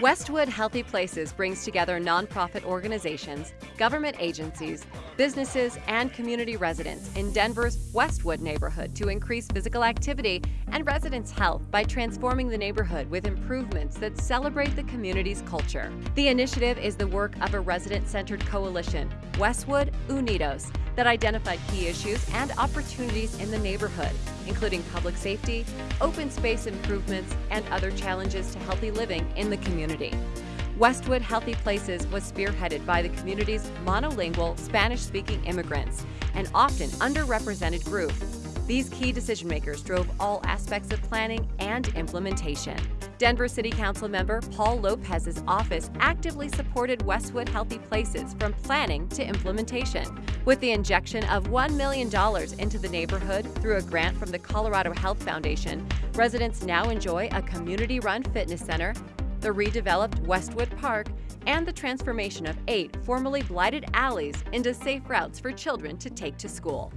Westwood Healthy Places brings together nonprofit organizations, government agencies, businesses, and community residents in Denver's Westwood neighborhood to increase physical activity and residents' health by transforming the neighborhood with improvements that celebrate the community's culture. The initiative is the work of a resident centered coalition, Westwood Unidos, that identified key issues and opportunities in the neighborhood, including public safety, open space improvements, and other challenges to healthy living in the community. Westwood Healthy Places was spearheaded by the community's monolingual Spanish speaking immigrants, an often underrepresented group. These key decision makers drove all aspects of planning and implementation. Denver City Council member Paul Lopez's office actively supported Westwood Healthy Places from planning to implementation. With the injection of $1 million into the neighborhood through a grant from the Colorado Health Foundation, residents now enjoy a community run fitness center, the redeveloped Westwood Park, and the transformation of eight formerly blighted alleys into safe routes for children to take to school.